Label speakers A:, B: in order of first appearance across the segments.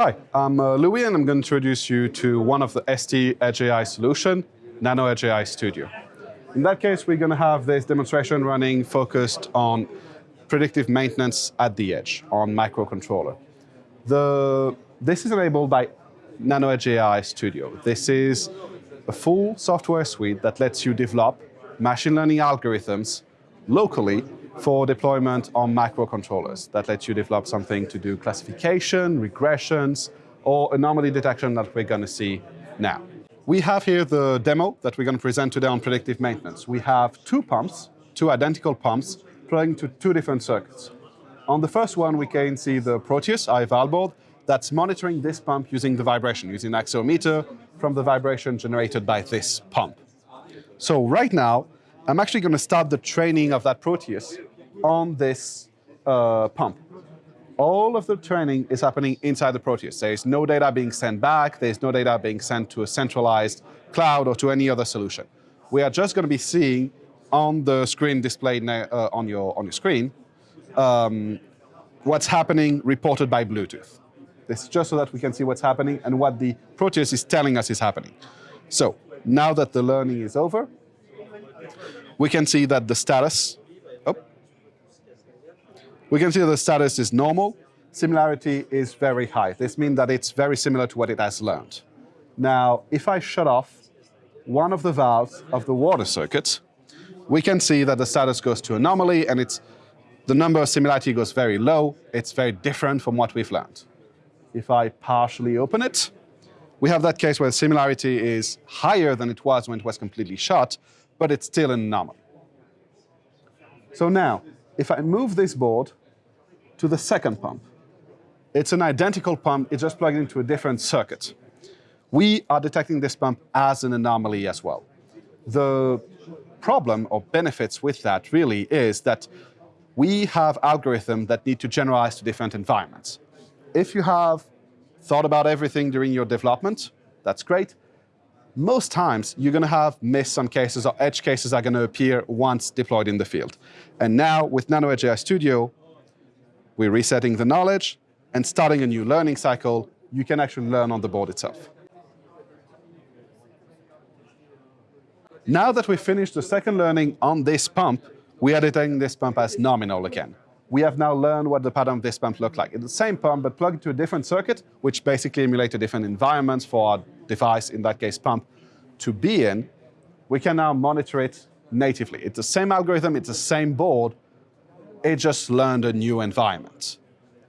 A: Hi, I'm uh, Louis and I'm going to introduce you to one of the ST Edge AI solution, Nano Edge AI Studio. In that case, we're going to have this demonstration running focused on predictive maintenance at the edge on microcontroller. The, this is enabled by Nano Edge AI Studio. This is a full software suite that lets you develop machine learning algorithms locally for deployment on microcontrollers that lets you develop something to do classification, regressions, or anomaly detection that we're going to see now. We have here the demo that we're going to present today on predictive maintenance. We have two pumps, two identical pumps, plugged into two different circuits. On the first one, we can see the Proteus eval board that's monitoring this pump using the vibration, using an accelerometer from the vibration generated by this pump. So right now, I'm actually going to start the training of that Proteus on this uh, pump. All of the training is happening inside the Proteus. There is no data being sent back. There is no data being sent to a centralized cloud or to any other solution. We are just going to be seeing on the screen displayed uh, on, your, on your screen um, what's happening reported by Bluetooth. This is just so that we can see what's happening and what the Proteus is telling us is happening. So now that the learning is over, we can see that the status, we can see that the status is normal. Similarity is very high. This means that it's very similar to what it has learned. Now, if I shut off one of the valves of the water circuit, we can see that the status goes to anomaly and it's, the number of similarity goes very low. It's very different from what we've learned. If I partially open it, we have that case where similarity is higher than it was when it was completely shut, but it's still an anomaly. So now, if I move this board to the second pump, it's an identical pump, it's just plugged into a different circuit. We are detecting this pump as an anomaly as well. The problem or benefits with that really is that we have algorithms that need to generalize to different environments. If you have thought about everything during your development, that's great most times you're going to have missed some cases or edge cases are going to appear once deployed in the field. And now with Nano Edge AI Studio, we're resetting the knowledge and starting a new learning cycle. You can actually learn on the board itself. Now that we've finished the second learning on this pump, we are detecting this pump as nominal again. We have now learned what the pattern of this pump looked like. It's the same pump, but plugged into a different circuit, which basically emulates a different environments for our device, in that case pump, to be in, we can now monitor it natively. It's the same algorithm, it's the same board, it just learned a new environment.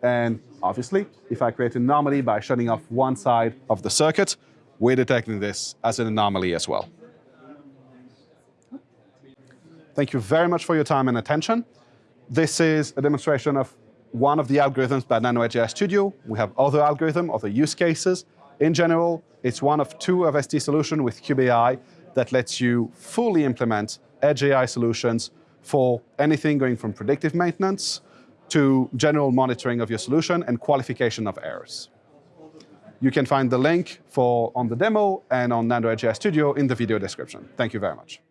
A: And obviously, if I create an anomaly by shutting off one side of the circuit, we're detecting this as an anomaly as well. Thank you very much for your time and attention. This is a demonstration of one of the algorithms by Nano Edge AI Studio. We have other algorithms, other use cases. In general, it's one of two of ST solutions with Cube.AI that lets you fully implement edge AI solutions for anything going from predictive maintenance to general monitoring of your solution and qualification of errors. You can find the link for on the demo and on Nano Edge AI Studio in the video description. Thank you very much.